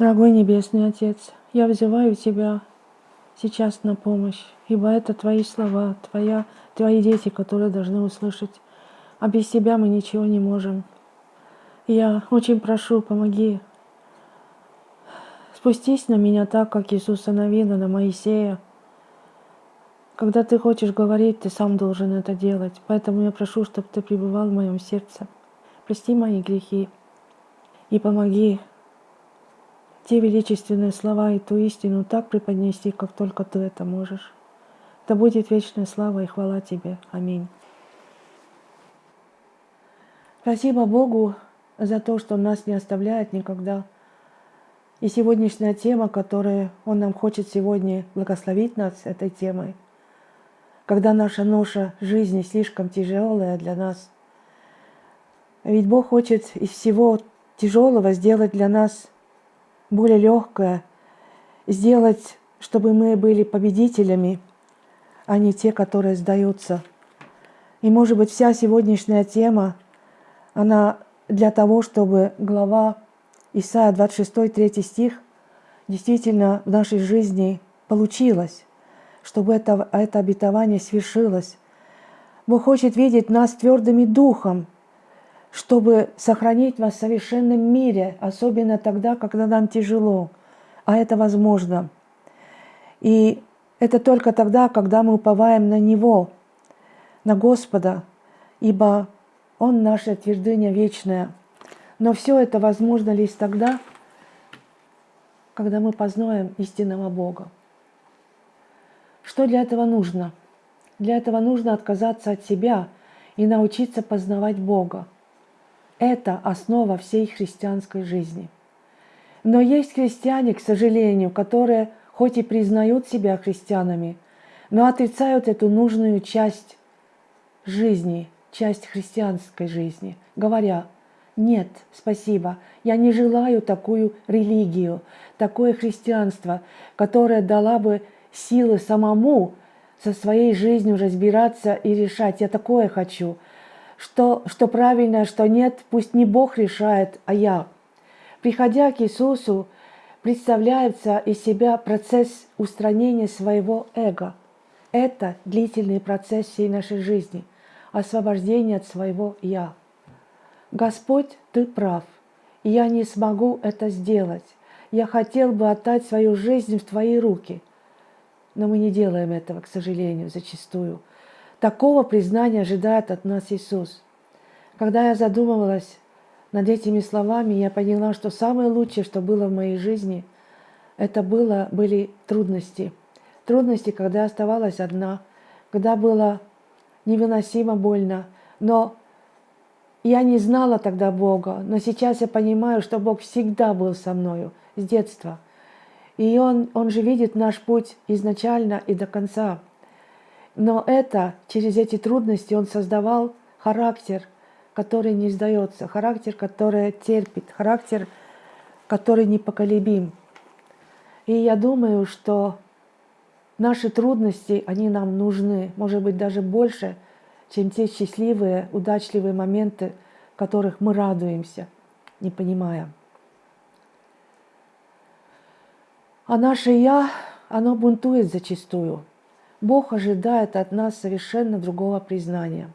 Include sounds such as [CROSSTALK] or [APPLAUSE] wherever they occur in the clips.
Дорогой Небесный Отец, я взываю Тебя сейчас на помощь, ибо это Твои слова, твоя, Твои дети, которые должны услышать. А без Тебя мы ничего не можем. Я очень прошу, помоги. Спустись на меня так, как Иисуса Навина на Моисея. Когда ты хочешь говорить, ты сам должен это делать. Поэтому я прошу, чтобы ты пребывал в моем сердце. Прости мои грехи и помоги те величественные слова и ту истину так преподнести, как только Ты это можешь. Да будет вечная слава и хвала Тебе. Аминь. Спасибо Богу за то, что Он нас не оставляет никогда. И сегодняшняя тема, которую Он нам хочет сегодня благословить нас этой темой, когда наша ноша жизни слишком тяжелая для нас. Ведь Бог хочет из всего тяжелого сделать для нас более легкое, сделать, чтобы мы были победителями, а не те, которые сдаются. И, может быть, вся сегодняшняя тема, она для того, чтобы глава Исаия 26, 3 стих действительно в нашей жизни получилась, чтобы это, это обетование свершилось. Бог хочет видеть нас твердыми духом – чтобы сохранить вас в совершенном мире, особенно тогда, когда нам тяжело. А это возможно. И это только тогда, когда мы уповаем на Него, на Господа, ибо Он наша твердыня вечная. Но все это возможно лишь тогда, когда мы познаем истинного Бога. Что для этого нужно? Для этого нужно отказаться от себя и научиться познавать Бога. Это основа всей христианской жизни. Но есть христиане, к сожалению, которые хоть и признают себя христианами, но отрицают эту нужную часть жизни, часть христианской жизни, говоря, нет, спасибо, я не желаю такую религию, такое христианство, которое дала бы силы самому со своей жизнью разбираться и решать, я такое хочу – что, что правильно, что нет, пусть не Бог решает, а я. Приходя к Иисусу, представляется из себя процесс устранения своего эго. Это длительный процесс всей нашей жизни, освобождение от своего «я». Господь, Ты прав, я не смогу это сделать. Я хотел бы отдать свою жизнь в Твои руки. Но мы не делаем этого, к сожалению, зачастую – Такого признания ожидает от нас Иисус. Когда я задумывалась над этими словами, я поняла, что самое лучшее, что было в моей жизни, это было, были трудности. Трудности, когда я оставалась одна, когда было невыносимо больно. Но я не знала тогда Бога, но сейчас я понимаю, что Бог всегда был со мною с детства. И Он, Он же видит наш путь изначально и до конца. Но это, через эти трудности он создавал характер, который не сдается, характер, который терпит, характер, который непоколебим. И я думаю, что наши трудности, они нам нужны, может быть, даже больше, чем те счастливые, удачливые моменты, которых мы радуемся, не понимая. А наше «я», оно бунтует зачастую – Бог ожидает от нас совершенно другого признания.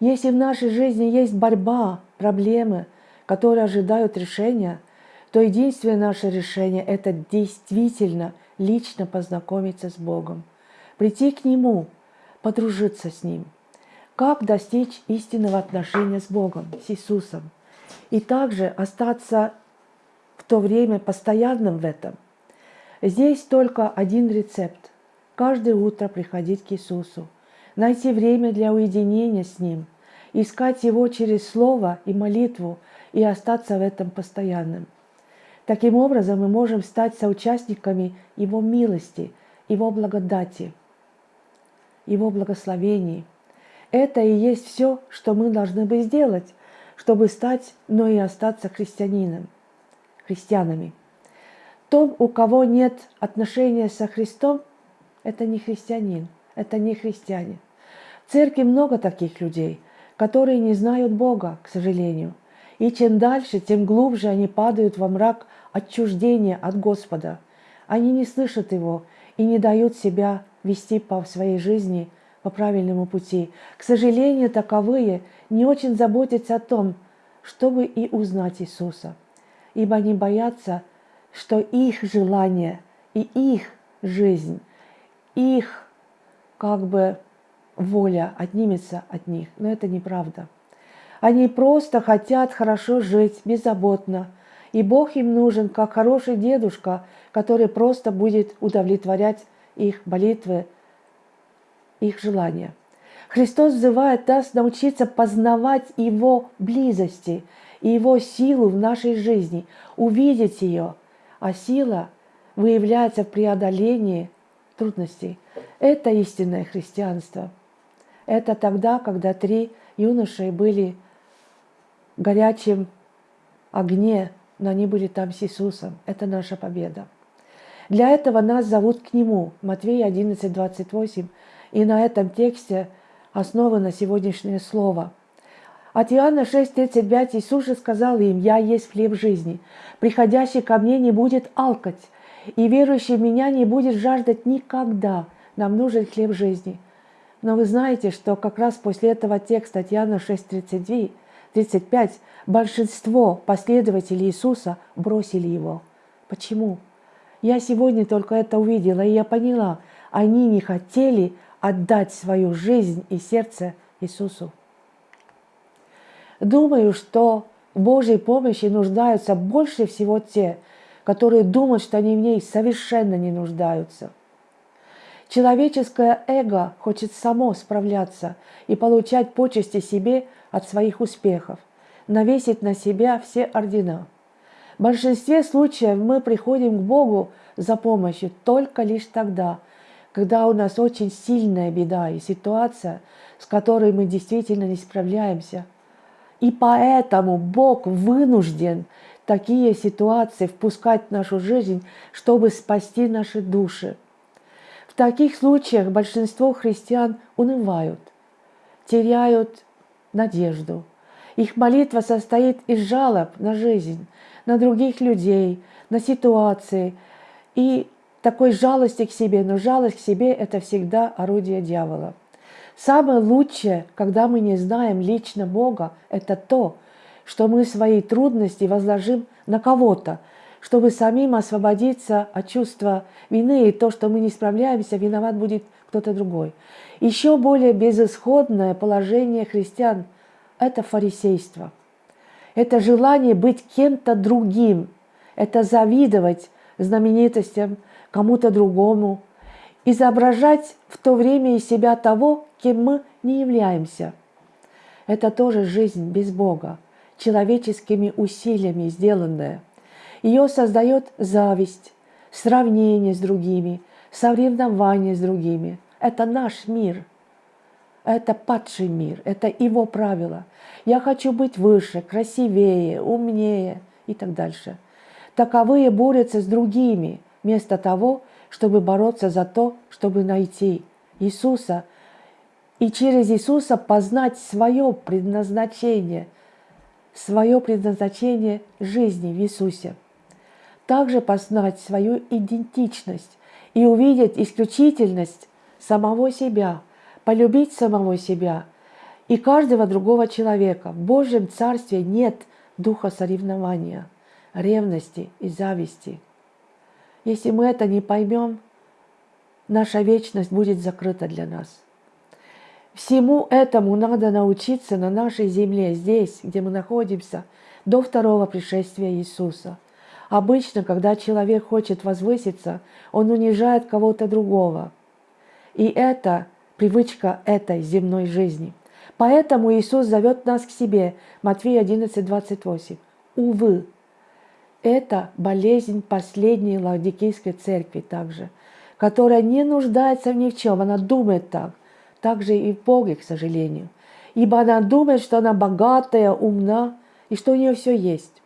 Если в нашей жизни есть борьба, проблемы, которые ожидают решения, то единственное наше решение – это действительно лично познакомиться с Богом, прийти к Нему, подружиться с Ним. Как достичь истинного отношения с Богом, с Иисусом, и также остаться в то время постоянным в этом. Здесь только один рецепт каждое утро приходить к Иисусу, найти время для уединения с Ним, искать Его через Слово и молитву и остаться в этом постоянным. Таким образом, мы можем стать соучастниками Его милости, Его благодати, Его благословений. Это и есть все, что мы должны бы сделать, чтобы стать, но и остаться христианином, христианами. Том, у кого нет отношения со Христом – это не христианин, это не христиане. В церкви много таких людей, которые не знают Бога, к сожалению. И чем дальше, тем глубже они падают во мрак отчуждения от Господа. Они не слышат Его и не дают себя вести по своей жизни по правильному пути. К сожалению, таковые не очень заботятся о том, чтобы и узнать Иисуса, ибо они боятся, что их желание и их жизнь, их как бы воля отнимется от них. Но это неправда. Они просто хотят хорошо жить, беззаботно. И Бог им нужен, как хороший дедушка, который просто будет удовлетворять их молитвы, их желания. Христос взывает нас научиться познавать Его близости и Его силу в нашей жизни, увидеть ее. А сила выявляется в преодолении трудностей. Это истинное христианство. Это тогда, когда три юноши были в горячем огне, но они были там с Иисусом. Это наша победа. Для этого нас зовут к Нему. Матвея 11, 28. И на этом тексте основано сегодняшнее слово. От Иоанна 6,35 Иисус же сказал им, «Я есть хлеб жизни. Приходящий ко мне не будет алкать, и верующий в меня не будет жаждать никогда. Нам нужен хлеб жизни». Но вы знаете, что как раз после этого текста от Иоанна 6,32 35 большинство последователей Иисуса бросили его. Почему? Я сегодня только это увидела, и я поняла, они не хотели отдать свою жизнь и сердце Иисусу. Думаю, что в Божьей помощи нуждаются больше всего те, которые думают, что они в ней совершенно не нуждаются. Человеческое эго хочет само справляться и получать почести себе от своих успехов, навесить на себя все ордена. В большинстве случаев мы приходим к Богу за помощью только лишь тогда, когда у нас очень сильная беда и ситуация, с которой мы действительно не справляемся. И поэтому Бог вынужден такие ситуации впускать в нашу жизнь, чтобы спасти наши души. В таких случаях большинство христиан унывают, теряют надежду. Их молитва состоит из жалоб на жизнь, на других людей, на ситуации и такой жалости к себе, но жалость к себе – это всегда орудие дьявола. Самое лучшее, когда мы не знаем лично Бога, это то, что мы свои трудности возложим на кого-то, чтобы самим освободиться от чувства вины, и то, что мы не справляемся, виноват будет кто-то другой. Еще более безысходное положение христиан – это фарисейство. Это желание быть кем-то другим, это завидовать знаменитостям, кому-то другому, изображать в то время из себя того, кем мы не являемся. Это тоже жизнь без Бога, человеческими усилиями сделанная. Ее создает зависть, сравнение с другими, соревнование с другими. Это наш мир. Это падший мир, это его правила. Я хочу быть выше, красивее, умнее и так дальше. Таковые борются с другими, вместо того, чтобы бороться за то, чтобы найти Иисуса и через Иисуса познать свое предназначение, свое предназначение жизни в Иисусе. Также познать свою идентичность и увидеть исключительность самого себя, полюбить самого себя и каждого другого человека. В Божьем Царстве нет духа соревнования, ревности и зависти – если мы это не поймем, наша вечность будет закрыта для нас. Всему этому надо научиться на нашей земле, здесь, где мы находимся, до второго пришествия Иисуса. Обычно, когда человек хочет возвыситься, он унижает кого-то другого. И это привычка этой земной жизни. Поэтому Иисус зовет нас к себе. Матфея 11, 28. Увы, это болезнь последней Лаодикийской церкви также, которая не нуждается ни в чем, она думает так. Так же и в Боге, к сожалению. Ибо она думает, что она богатая, умна, и что у нее все есть.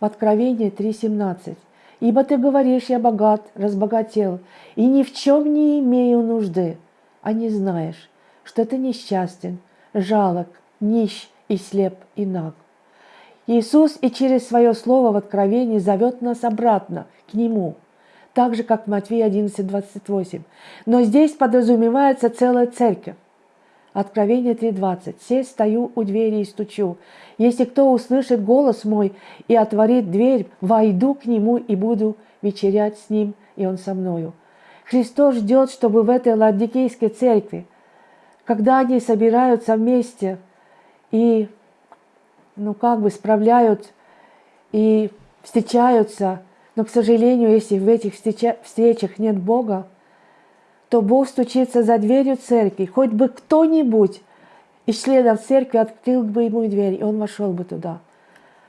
В Откровении 3.17. «Ибо ты говоришь, я богат, разбогател, и ни в чем не имею нужды, а не знаешь, что ты несчастен, жалок, нищ и слеп и наг». Иисус и через свое слово в Откровении зовет нас обратно к Нему, так же, как в Матвея 11, 28. Но здесь подразумевается целая церковь. Откровение 3.20. «Се стою у двери и стучу. Если кто услышит голос мой и отворит дверь, войду к нему и буду вечерять с ним, и он со мною». Христос ждет, чтобы в этой Ладикейской церкви, когда они собираются вместе и, ну, как бы справляют и встречаются, но, к сожалению, если в этих встречах нет Бога, то Бог стучится за дверью церкви, хоть бы кто-нибудь из членов церкви открыл бы ему дверь, и он вошел бы туда.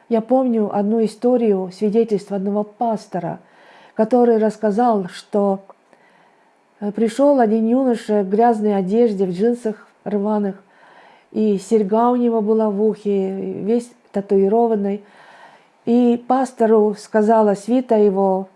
Я помню одну историю, свидетельство одного пастора, который рассказал, что э, пришел один юноша в грязной одежде, в джинсах рваных, и серьга у него была в ухе, весь татуированный. И пастору сказала свита его,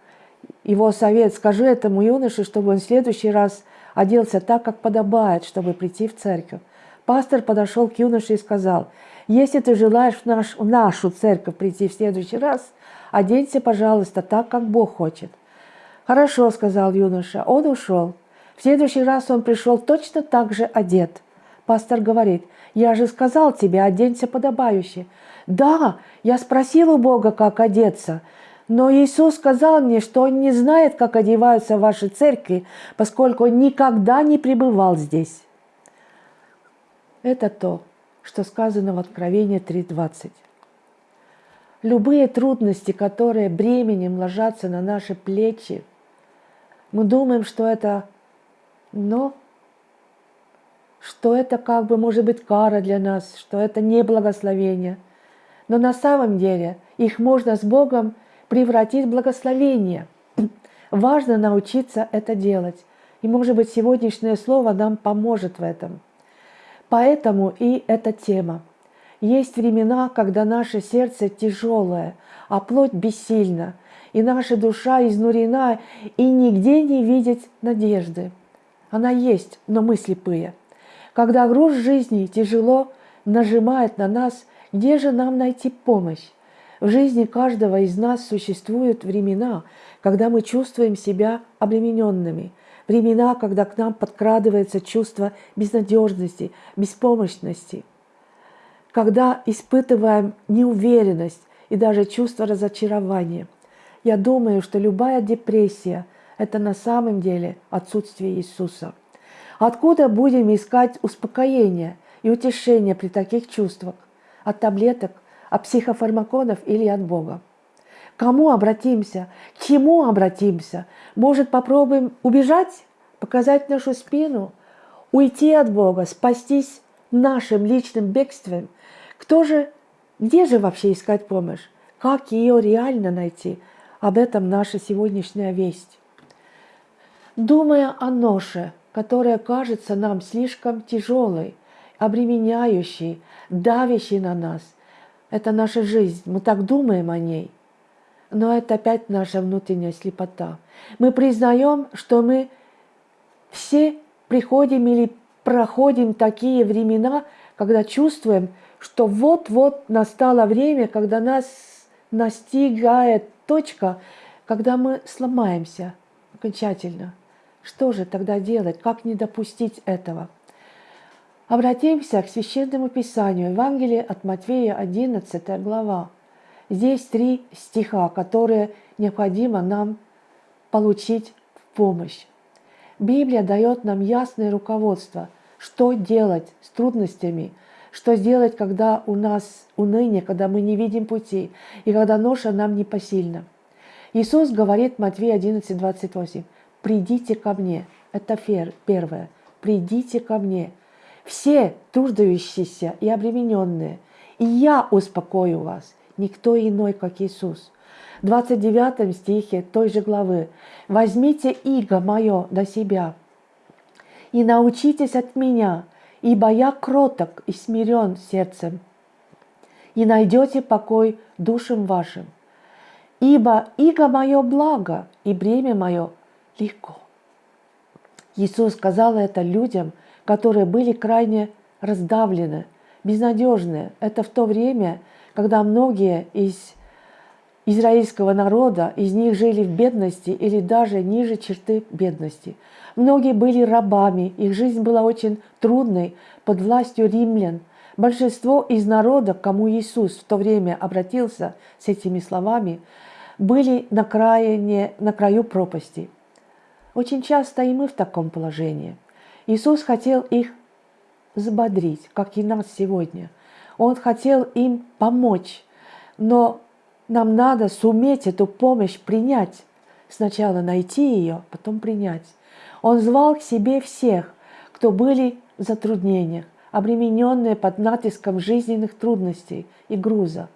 его совет, скажи этому юноше, чтобы он в следующий раз оделся так, как подобает, чтобы прийти в церковь. Пастор подошел к юноше и сказал, если ты желаешь в, наш, в нашу церковь прийти в следующий раз, оденься, пожалуйста, так, как Бог хочет. Хорошо, сказал юноша. Он ушел. В следующий раз он пришел точно так же одет. Пастор говорит, я же сказал тебе, оденься подобающе. Да, я спросил у Бога, как одеться. Но Иисус сказал мне, что Он не знает, как одеваются ваши церкви, поскольку никогда не пребывал здесь. Это то, что сказано в Откровении 3.20. Любые трудности, которые бременем ложатся на наши плечи, мы думаем, что это, но что это как бы может быть кара для нас, что это не благословение. Но на самом деле их можно с Богом превратить в благословение. [CLEARS THROAT] Важно научиться это делать. И, может быть, сегодняшнее слово нам поможет в этом. Поэтому и эта тема. Есть времена, когда наше сердце тяжелое, а плоть бессильна, и наша душа изнурена, и нигде не видеть надежды. Она есть, но мы слепые. Когда груз жизни тяжело нажимает на нас, где же нам найти помощь? В жизни каждого из нас существуют времена, когда мы чувствуем себя обремененными, времена, когда к нам подкрадывается чувство безнадежности, беспомощности, когда испытываем неуверенность и даже чувство разочарования. Я думаю, что любая депрессия – это на самом деле отсутствие Иисуса. Откуда будем искать успокоение и утешение при таких чувствах? От таблеток, от психофармаконов или от Бога. кому обратимся? К чему обратимся? Может, попробуем убежать, показать нашу спину, уйти от Бога, спастись нашим личным бегством? Кто же, где же вообще искать помощь? Как ее реально найти? Об этом наша сегодняшняя весть. Думая о ноше, которая кажется нам слишком тяжелой, обременяющей, давящей на нас, это наша жизнь, мы так думаем о ней. Но это опять наша внутренняя слепота. Мы признаем, что мы все приходим или проходим такие времена, когда чувствуем, что вот-вот настало время, когда нас настигает точка, когда мы сломаемся окончательно. Что же тогда делать? Как не допустить этого? Обратимся к Священному Писанию, Евангелие от Матвея, 11 глава. Здесь три стиха, которые необходимо нам получить в помощь. Библия дает нам ясное руководство, что делать с трудностями, что сделать, когда у нас уныние, когда мы не видим пути, и когда ноша нам не посильна. Иисус говорит Матвея 11, 28, «Придите ко мне». Это первое. «Придите ко мне» все труждающиеся и обремененные, и я успокою вас, никто иной, как Иисус. В 29 стихе той же главы «Возьмите иго мое на себя и научитесь от меня, ибо я кроток и смирен сердцем, и найдете покой душам вашим. Ибо иго мое благо, и бремя мое легко». Иисус сказал это людям – которые были крайне раздавлены, безнадежные. Это в то время, когда многие из израильского народа, из них жили в бедности или даже ниже черты бедности. Многие были рабами, их жизнь была очень трудной под властью римлян. Большинство из народа, к кому Иисус в то время обратился с этими словами, были на, крайне, на краю пропасти. Очень часто и мы в таком положении. Иисус хотел их взбодрить, как и нас сегодня. Он хотел им помочь, но нам надо суметь эту помощь принять. Сначала найти ее, потом принять. Он звал к себе всех, кто были в затруднениях, обремененные под натиском жизненных трудностей и груза.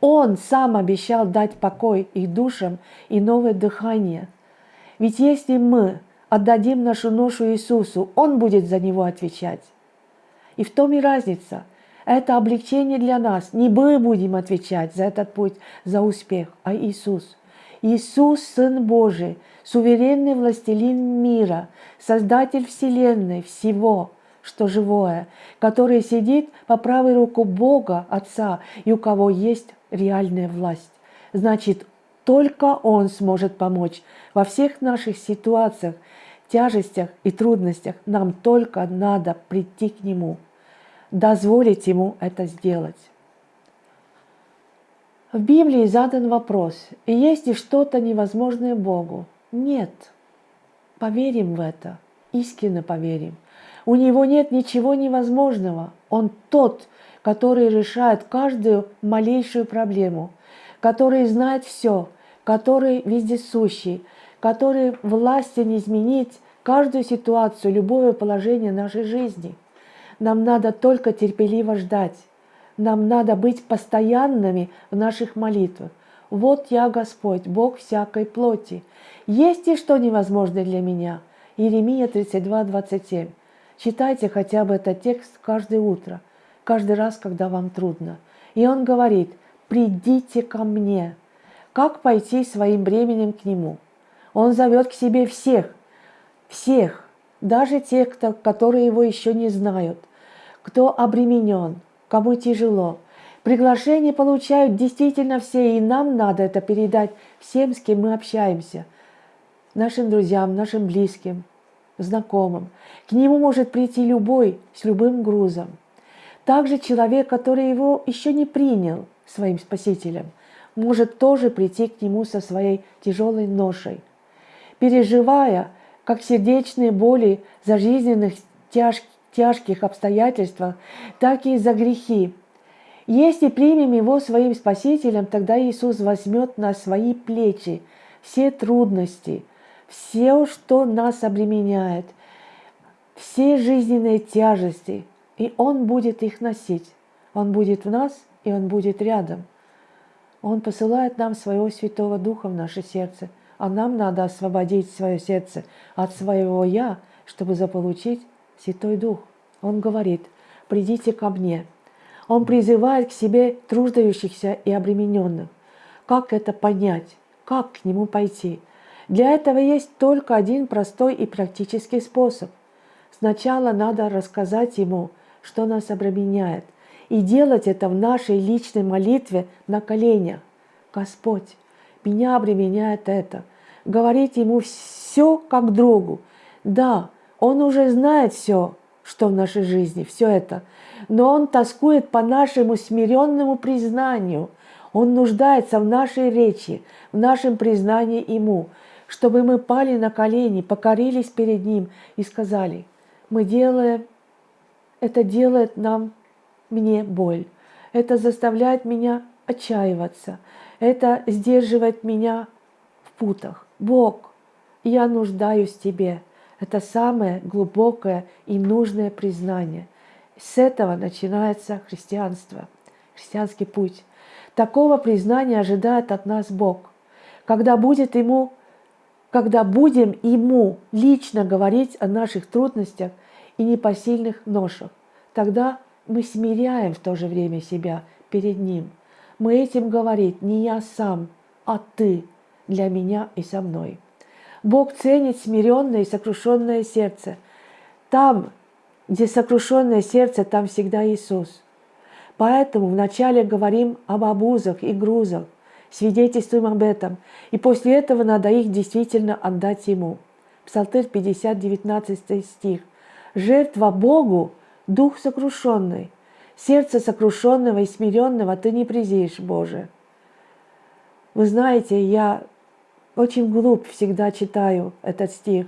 Он сам обещал дать покой их душам и новое дыхание. Ведь если мы отдадим нашу ношу Иисусу, Он будет за него отвечать. И в том и разница. Это облегчение для нас. Не мы будем отвечать за этот путь, за успех, а Иисус. Иисус, Сын Божий, суверенный властелин мира, Создатель Вселенной, всего, что живое, который сидит по правой руку Бога, Отца, и у кого есть реальная власть. Значит, только Он сможет помочь во всех наших ситуациях, тяжестях и трудностях. Нам только надо прийти к Нему, дозволить Ему это сделать. В Библии задан вопрос, есть ли что-то невозможное Богу? Нет. Поверим в это, искренне поверим. У Него нет ничего невозможного. Он тот, который решает каждую малейшую проблему, который знает все, который вездесущий, который властен изменить каждую ситуацию, любое положение нашей жизни. Нам надо только терпеливо ждать. Нам надо быть постоянными в наших молитвах. Вот я Господь, Бог всякой плоти. Есть ли что невозможное для меня? Иеремия 32, 27. Читайте хотя бы этот текст каждое утро каждый раз, когда вам трудно. И он говорит, придите ко мне. Как пойти своим бременем к нему? Он зовет к себе всех, всех, даже тех, кто, которые его еще не знают, кто обременен, кому тяжело. Приглашение получают действительно все, и нам надо это передать всем, с кем мы общаемся, нашим друзьям, нашим близким, знакомым. К нему может прийти любой с любым грузом – также человек, который его еще не принял своим спасителем, может тоже прийти к нему со своей тяжелой ношей, переживая как сердечные боли за жизненных тяж, тяжких обстоятельствах, так и за грехи. Если примем его своим спасителем, тогда Иисус возьмет на свои плечи все трудности, все, что нас обременяет, все жизненные тяжести – и Он будет их носить. Он будет в нас, и Он будет рядом. Он посылает нам своего Святого Духа в наше сердце, а нам надо освободить свое сердце от своего «я», чтобы заполучить Святой Дух. Он говорит, придите ко мне. Он призывает к себе труждающихся и обремененных. Как это понять? Как к нему пойти? Для этого есть только один простой и практический способ. Сначала надо рассказать ему – что нас обременяет, и делать это в нашей личной молитве на коленях. Господь, меня обременяет это. Говорить Ему все как другу. Да, Он уже знает все, что в нашей жизни, все это. Но Он тоскует по нашему смиренному признанию. Он нуждается в нашей речи, в нашем признании Ему, чтобы мы пали на колени, покорились перед Ним и сказали, мы делаем это делает нам, мне боль. Это заставляет меня отчаиваться. Это сдерживает меня в путах. Бог, я нуждаюсь в Тебе. Это самое глубокое и нужное признание. С этого начинается христианство, христианский путь. Такого признания ожидает от нас Бог. Когда будет Ему когда будем Ему лично говорить о наших трудностях и непосильных ношах. Тогда мы смиряем в то же время себя перед Ним. Мы этим говорит не я сам, а Ты для меня и со мной. Бог ценит смиренное и сокрушенное сердце. Там, где сокрушенное сердце, там всегда Иисус. Поэтому вначале говорим об обузах и грузах, свидетельствуем об этом, и после этого надо их действительно отдать Ему. Псалтырь 50, 19 стих. «Жертва Богу – дух сокрушенный, сердце сокрушенного и смиренного ты не презишь, Боже». Вы знаете, я очень глуп всегда читаю этот стих.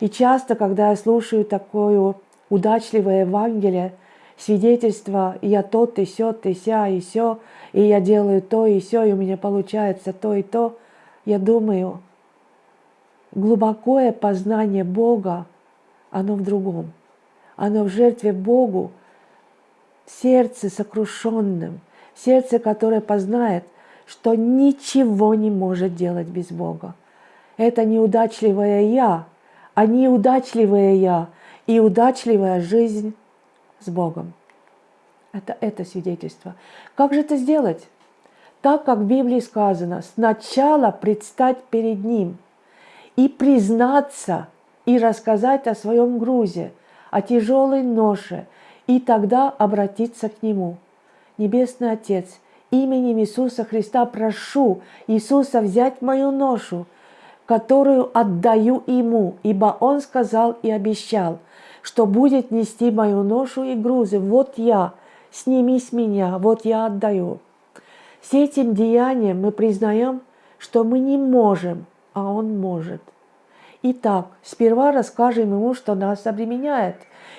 И часто, когда я слушаю такое удачливое Евангелие, свидетельство, я тот, и сё, и ся, и сё, и я делаю то, и сё, и у меня получается то и то, я думаю, глубокое познание Бога, оно в другом. Оно в жертве Богу, сердце сокрушенным, сердце, которое познает, что ничего не может делать без Бога. Это неудачливое «я», а неудачливое «я» и удачливая жизнь с Богом. Это это свидетельство. Как же это сделать? Так, как в Библии сказано, сначала предстать перед Ним и признаться, и рассказать о своем грузе, о тяжелой ноше, и тогда обратиться к Нему. Небесный Отец, именем Иисуса Христа прошу Иисуса взять мою ношу, которую отдаю Ему, ибо Он сказал и обещал, что будет нести мою ношу и грузы. Вот я, сними с меня, вот я отдаю. С этим деянием мы признаем, что мы не можем, а Он может. Итак, сперва расскажем Ему, что нас обременяет,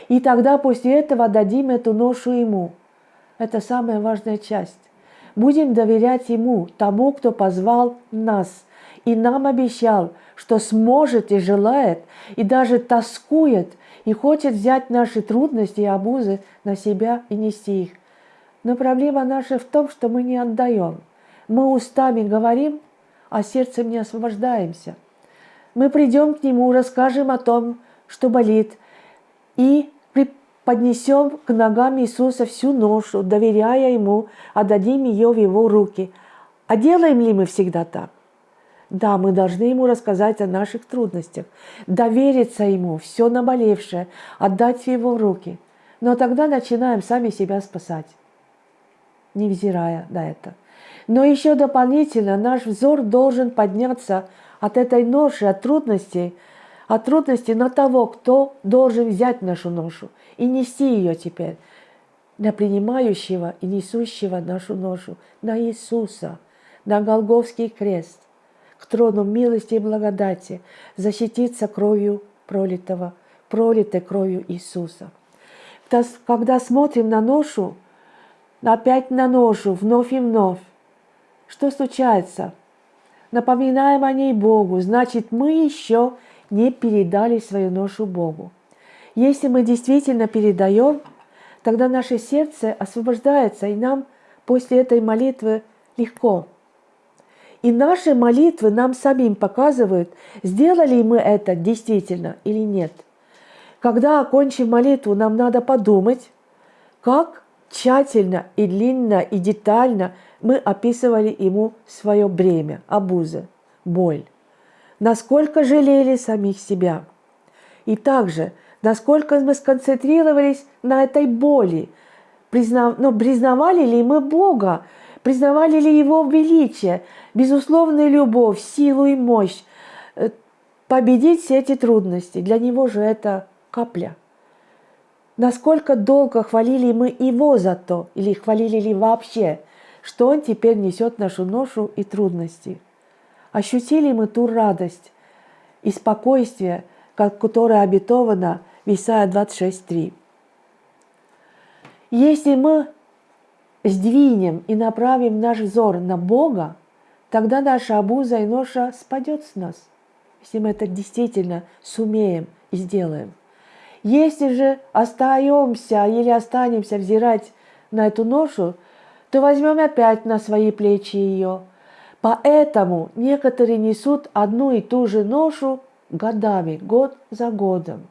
и тогда после этого дадим эту ношу Ему. Это самая важная часть. Будем доверять Ему, тому, кто позвал нас, и нам обещал, что сможет и желает, и даже тоскует – и хочет взять наши трудности и обузы на себя и нести их. Но проблема наша в том, что мы не отдаем. Мы устами говорим, а сердцем не освобождаемся. Мы придем к Нему, расскажем о том, что болит, и поднесем к ногам Иисуса всю ношу, доверяя Ему, отдадим ее в Его руки. А делаем ли мы всегда так? Да, мы должны ему рассказать о наших трудностях, довериться ему, все наболевшее, отдать в его руки. Но тогда начинаем сами себя спасать, невзирая на это. Но еще дополнительно наш взор должен подняться от этой ноши, от трудностей, от трудностей на того, кто должен взять нашу ношу и нести ее теперь, на принимающего и несущего нашу ношу, на Иисуса, на Голговский крест к трону милости и благодати, защититься кровью пролитого, пролитой кровью Иисуса. Когда смотрим на ношу, опять на ношу, вновь и вновь, что случается? Напоминаем о ней Богу, значит, мы еще не передали свою ношу Богу. Если мы действительно передаем, тогда наше сердце освобождается, и нам после этой молитвы легко – и наши молитвы нам самим показывают, сделали мы это действительно или нет. Когда окончим молитву, нам надо подумать, как тщательно и длинно и детально мы описывали ему свое бремя, обузы, боль. Насколько жалели самих себя. И также, насколько мы сконцентрировались на этой боли, признав... но признавали ли мы Бога, признавали ли Его величие, безусловную любовь, силу и мощь, э, победить все эти трудности. Для Него же это капля. Насколько долго хвалили мы Его за то, или хвалили ли вообще, что Он теперь несет нашу ношу и трудности. Ощутили мы ту радость и спокойствие, которое обетовано в Исайя 26.3. Если мы сдвинем и направим наш взор на Бога, тогда наша обуза и ноша спадет с нас, если мы это действительно сумеем и сделаем. Если же остаемся или останемся взирать на эту ношу, то возьмем опять на свои плечи ее. Поэтому некоторые несут одну и ту же ношу годами, год за годом.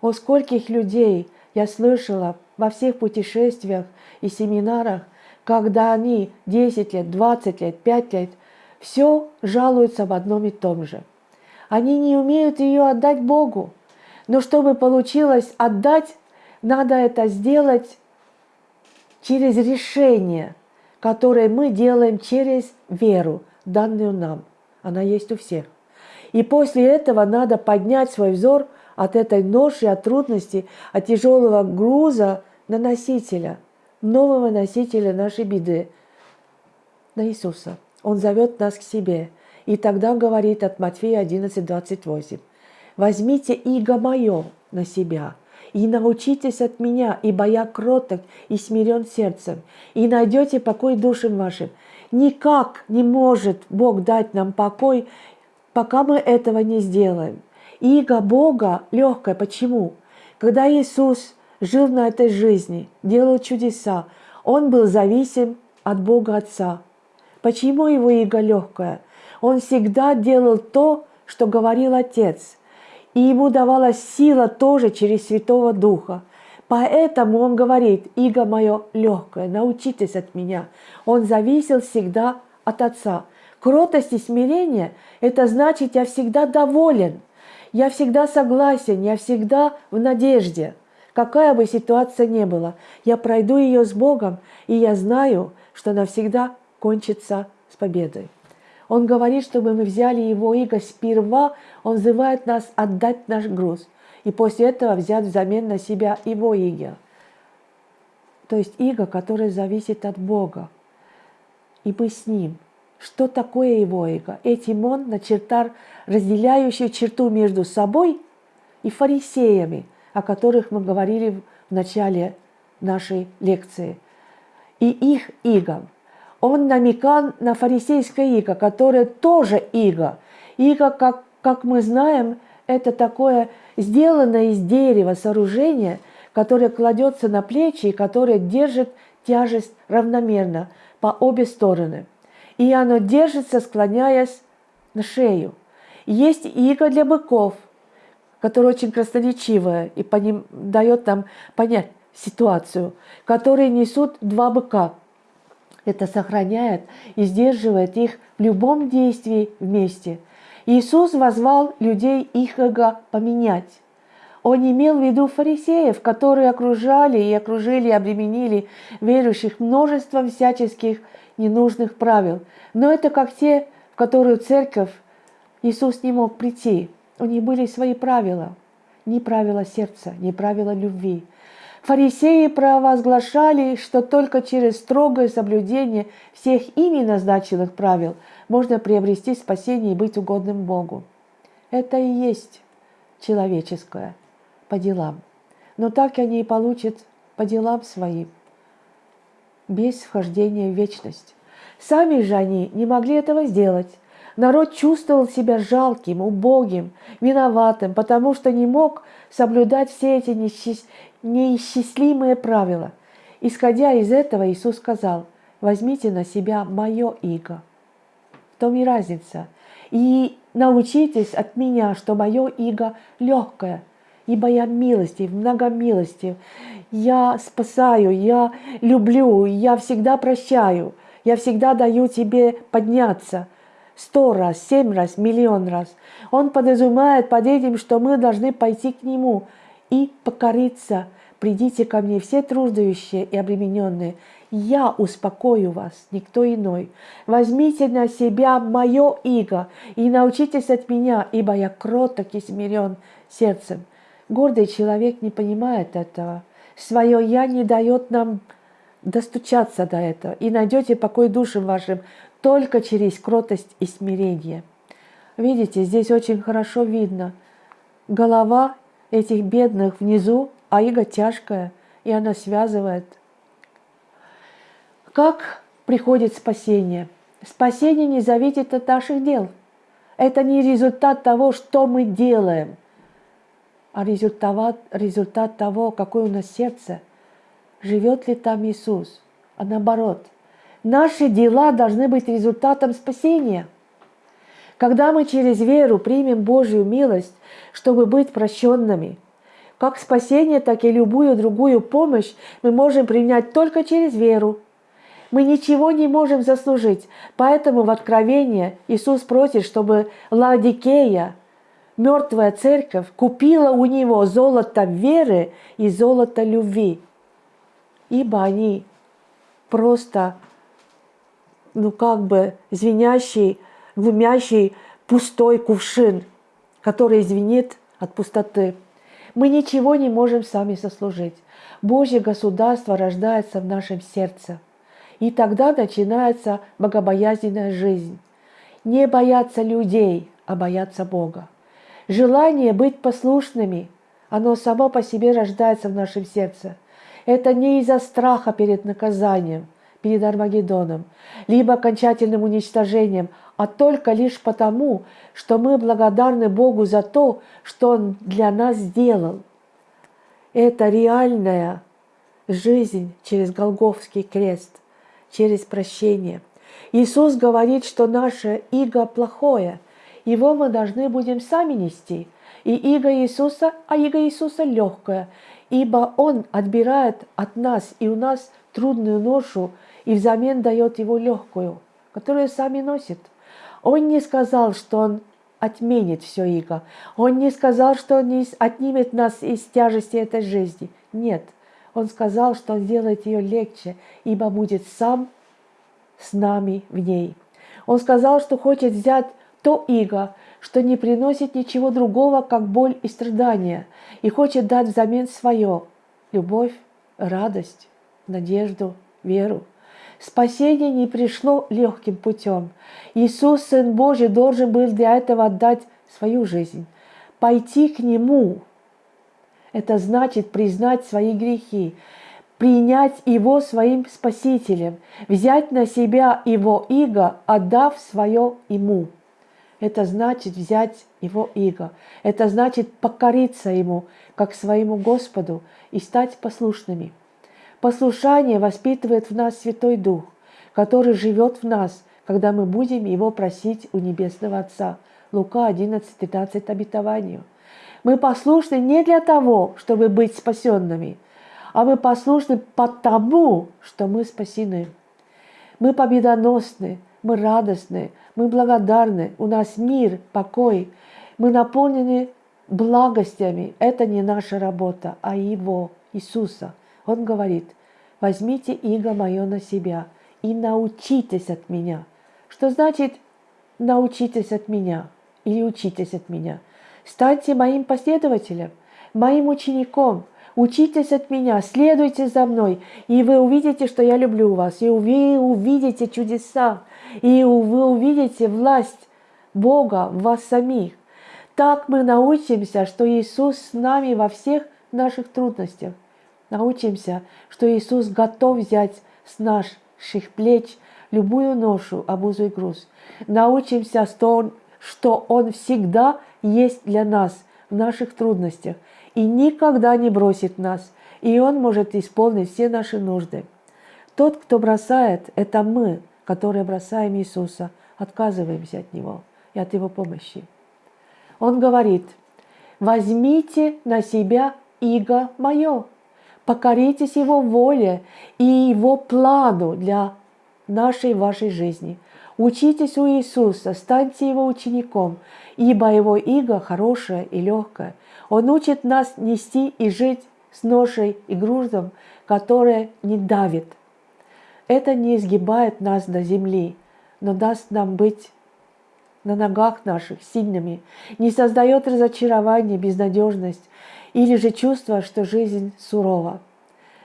О скольких людей я слышала во всех путешествиях и семинарах, когда они 10 лет, 20 лет, 5 лет, все жалуются в одном и том же. Они не умеют ее отдать Богу. Но чтобы получилось отдать, надо это сделать через решение, которое мы делаем через веру, данную нам. Она есть у всех. И после этого надо поднять свой взор от этой ноши, от трудностей, от тяжелого груза на носителя, нового носителя нашей беды, на Иисуса. Он зовет нас к себе. И тогда говорит от Матфея 11, 28. «Возьмите иго мое на себя, и научитесь от меня, ибо я кроток и смирен сердцем, и найдете покой душам вашим. Никак не может Бог дать нам покой, пока мы этого не сделаем. Иго Бога легкое. Почему? Когда Иисус жил на этой жизни, делал чудеса, Он был зависим от Бога Отца. Почему его иго легкое? Он всегда делал то, что говорил Отец. И ему давалась сила тоже через Святого Духа. Поэтому он говорит, иго мое легкое, научитесь от меня. Он зависел всегда от Отца. Кротость и смирение – это значит, я всегда доволен, я всегда согласен, я всегда в надежде. Какая бы ситуация ни была, я пройду ее с Богом, и я знаю, что навсегда кончится с победой. Он говорит, чтобы мы взяли его иго сперва, он взывает нас отдать наш груз, и после этого взять взамен на себя его иго. То есть иго, которое зависит от Бога, и мы с ним – что такое его эго? Этим он начертал разделяющую черту между собой и фарисеями, о которых мы говорили в начале нашей лекции, и их иго. Он намекал на фарисейское иго, которое тоже иго. Иго, как, как мы знаем, это такое сделанное из дерева сооружение, которое кладется на плечи и которое держит тяжесть равномерно по обе стороны – и оно держится, склоняясь на шею. Есть иго для быков, которое очень красноречивое и по ним дает нам понять ситуацию, которые несут два быка. Это сохраняет и сдерживает их в любом действии вместе. Иисус возвал людей их эго поменять. Он имел в виду фарисеев, которые окружали и окружили обременили верующих множеством всяческих ненужных правил. Но это как те, в которые церковь Иисус не мог прийти. У них были свои правила. Не правила сердца, не правила любви. Фарисеи провозглашали, что только через строгое соблюдение всех ими назначенных правил можно приобрести спасение и быть угодным Богу. Это и есть человеческое по делам. Но так они и получат по делам своим без вхождения в вечность. Сами же они не могли этого сделать. Народ чувствовал себя жалким, убогим, виноватым, потому что не мог соблюдать все эти неисчислимые правила. Исходя из этого, Иисус сказал, возьмите на себя мое иго. В том и разница. И научитесь от меня, что мое иго легкое – ибо я милостив, многомилостив. Я спасаю, я люблю, я всегда прощаю, я всегда даю тебе подняться. Сто раз, семь раз, миллион раз. Он подразумевает под этим, что мы должны пойти к Нему и покориться. Придите ко мне все труждающие и обремененные. Я успокою вас, никто иной. Возьмите на себя мое иго и научитесь от меня, ибо я кроток и смирен сердцем Гордый человек не понимает этого. Свое «я» не дает нам достучаться до этого. И найдете покой душам вашим только через кротость и смирение. Видите, здесь очень хорошо видно. Голова этих бедных внизу, а иго тяжкая, и она связывает. Как приходит спасение? Спасение не зависит от наших дел. Это не результат того, что мы делаем – а результат, результат того, какое у нас сердце, живет ли там Иисус. А наоборот, наши дела должны быть результатом спасения. Когда мы через веру примем Божью милость, чтобы быть прощенными, как спасение, так и любую другую помощь мы можем принять только через веру. Мы ничего не можем заслужить, поэтому в Откровении Иисус просит, чтобы Ладикея – мертвая церковь купила у него золото веры и золото любви, ибо они просто, ну как бы звенящий, глумящий пустой кувшин, который звенит от пустоты. Мы ничего не можем сами сослужить. Божье государство рождается в нашем сердце. И тогда начинается богобоязненная жизнь. Не бояться людей, а бояться Бога. Желание быть послушными, оно само по себе рождается в нашем сердце. Это не из-за страха перед наказанием, перед Армагеддоном, либо окончательным уничтожением, а только лишь потому, что мы благодарны Богу за то, что Он для нас сделал. Это реальная жизнь через Голговский крест, через прощение. Иисус говорит, что наше иго плохое, его мы должны будем сами нести. И иго Иисуса, а иго Иисуса легкое, ибо Он отбирает от нас и у нас трудную ношу и взамен дает его легкую, которую сами носит. Он не сказал, что Он отменит все иго. Он не сказал, что Он не отнимет нас из тяжести этой жизни. Нет, Он сказал, что Он сделает ее легче, ибо будет сам с нами в ней. Он сказал, что хочет взять то иго, что не приносит ничего другого, как боль и страдания, и хочет дать взамен свое – любовь, радость, надежду, веру. Спасение не пришло легким путем. Иисус, Сын Божий, должен был для этого отдать свою жизнь. Пойти к Нему – это значит признать свои грехи, принять Его своим Спасителем, взять на себя Его иго, отдав свое Ему – это значит взять Его иго. Это значит покориться Ему, как своему Господу, и стать послушными. Послушание воспитывает в нас Святой Дух, который живет в нас, когда мы будем Его просить у Небесного Отца. Лука 11, 15 обетованию. Мы послушны не для того, чтобы быть спасенными, а мы послушны потому, что мы спасены. Мы победоносны, мы радостны, мы благодарны, у нас мир, покой, мы наполнены благостями. Это не наша работа, а Его, Иисуса. Он говорит, возьмите иго мое на себя и научитесь от меня. Что значит научитесь от меня или учитесь от меня? Станьте моим последователем, моим учеником, Учитесь от меня, следуйте за мной, и вы увидите, что я люблю вас, и вы увидите чудеса, и вы увидите власть Бога в вас самих. Так мы научимся, что Иисус с нами во всех наших трудностях. Научимся, что Иисус готов взять с наших плеч любую ношу, обузу и груз. Научимся, что Он, всегда есть для нас в наших трудностях и никогда не бросит нас, и Он может исполнить все наши нужды. Тот, кто бросает, это мы, которые бросаем Иисуса, отказываемся от Него и от Его помощи. Он говорит, возьмите на себя иго мое, покоритесь Его воле и Его плану для нашей вашей жизни. Учитесь у Иисуса, станьте Его учеником, ибо Его иго хорошее и легкое. Он учит нас нести и жить с ношей и грузом, которое не давит – это не изгибает нас до земли, но даст нам быть на ногах наших сильными, не создает разочарование, безнадежность или же чувство, что жизнь сурова.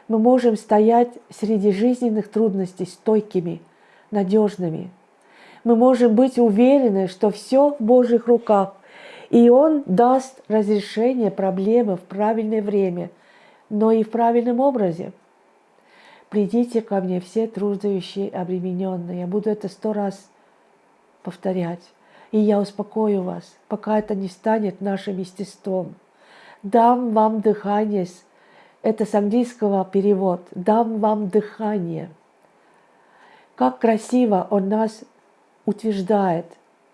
Мы можем стоять среди жизненных трудностей стойкими, надежными. Мы можем быть уверены, что все в Божьих руках, и Он даст разрешение проблемы в правильное время, но и в правильном образе. Придите ко мне все труждающие обремененные. Я буду это сто раз повторять. И я успокою вас, пока это не станет нашим естеством. Дам вам дыхание, это с английского перевод, дам вам дыхание. Как красиво он нас утверждает,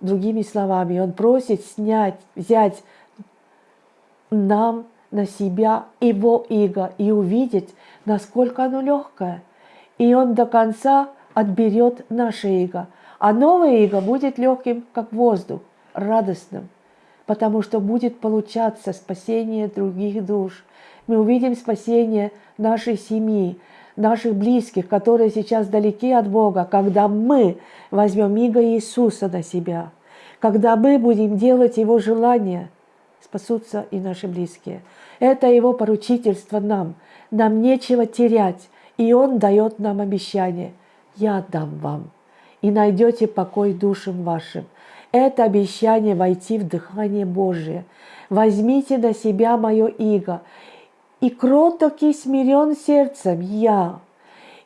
другими словами, он просит снять, взять нам на себя его иго и увидеть, насколько оно легкое. И он до конца отберет наше иго. А новое иго будет легким, как воздух, радостным, потому что будет получаться спасение других душ. Мы увидим спасение нашей семьи, наших близких, которые сейчас далеки от Бога, когда мы возьмем иго Иисуса на себя, когда мы будем делать Его желание, спасутся и наши близкие. Это Его поручительство нам. Нам нечего терять, и Он дает нам обещание. «Я дам вам, и найдете покой душам вашим». Это обещание войти в дыхание Божие. Возьмите на себя мое иго, и кроток и смирен сердцем я.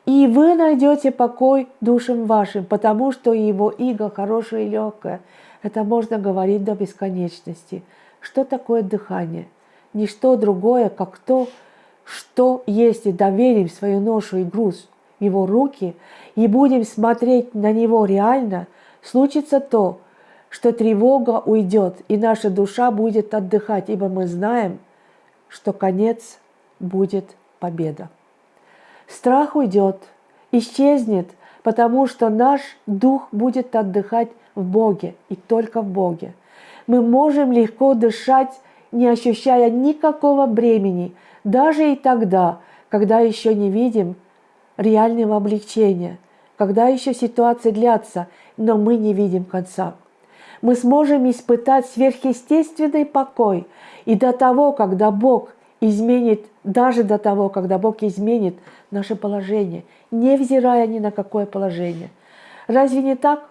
И вы найдете покой душам вашим, потому что его иго хорошее и легкое. Это можно говорить до бесконечности. Что такое дыхание? Ничто другое, как то, что если доверим свою ношу и груз его руки и будем смотреть на него реально, случится то, что тревога уйдет, и наша душа будет отдыхать, ибо мы знаем, что конец будет победа. Страх уйдет, исчезнет, потому что наш дух будет отдыхать в Боге и только в Боге. Мы можем легко дышать, не ощущая никакого бремени, даже и тогда, когда еще не видим реального облегчения, когда еще ситуация длятся, но мы не видим конца. Мы сможем испытать сверхъестественный покой, и до того, когда Бог изменит, даже до того, когда Бог изменит наше положение, невзирая ни на какое положение. Разве не так?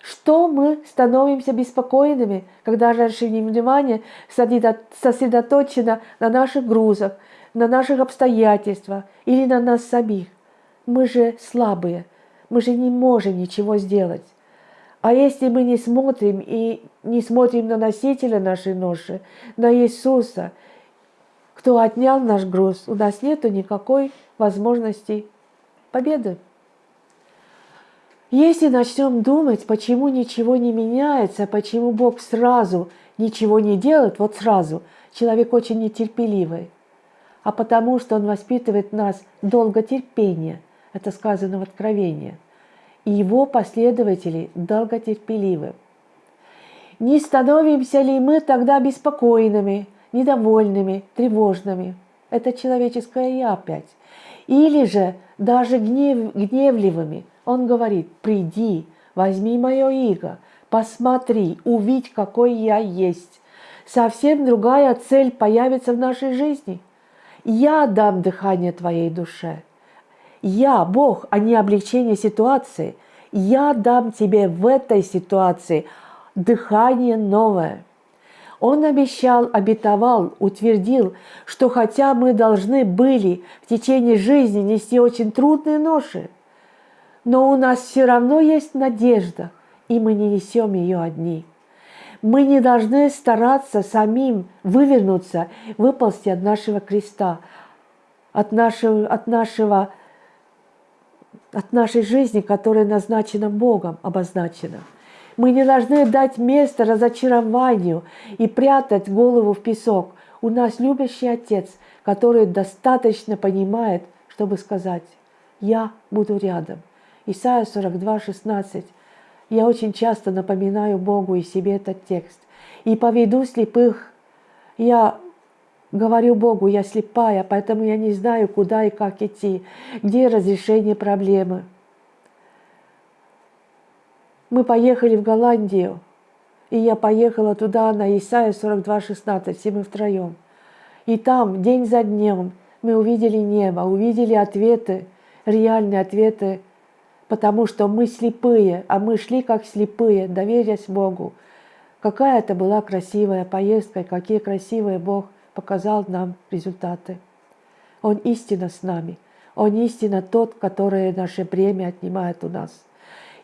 Что мы становимся беспокойными, когда наше внимание сосредоточено на наших грузах, на наших обстоятельствах или на нас самих? Мы же слабые, мы же не можем ничего сделать. А если мы не смотрим и не смотрим на носителя нашей ноши, на Иисуса – кто отнял наш груз, у нас нет никакой возможности победы. Если начнем думать, почему ничего не меняется, почему Бог сразу ничего не делает, вот сразу, человек очень нетерпеливый, а потому что Он воспитывает нас долготерпение, это сказано в Откровении, и Его последователи долготерпеливы. Не становимся ли мы тогда беспокойными, недовольными, тревожными. Это человеческое «я» опять. Или же даже гнев, гневливыми. Он говорит, приди, возьми мое иго, посмотри, увидь, какой я есть. Совсем другая цель появится в нашей жизни. Я дам дыхание твоей душе. Я, Бог, а не облегчение ситуации. Я дам тебе в этой ситуации дыхание новое – он обещал, обетовал, утвердил, что хотя мы должны были в течение жизни нести очень трудные ноши, но у нас все равно есть надежда, и мы не несем ее одни. Мы не должны стараться самим вывернуться, выползти от нашего креста, от нашего, от нашего от нашей жизни, которая назначена Богом, обозначена – мы не должны дать место разочарованию и прятать голову в песок. У нас любящий Отец, который достаточно понимает, чтобы сказать «Я буду рядом». Исайя 42, 16. Я очень часто напоминаю Богу и себе этот текст. «И поведу слепых». Я говорю Богу, я слепая, поэтому я не знаю, куда и как идти, где разрешение проблемы – мы поехали в Голландию, и я поехала туда на Исаия 42,16, все мы втроем. И там, день за днем, мы увидели небо, увидели ответы, реальные ответы, потому что мы слепые, а мы шли как слепые, доверясь Богу. Какая это была красивая поездка, какие красивые Бог показал нам результаты. Он истинно с нами. Он истинно тот, который наше бремя отнимает у нас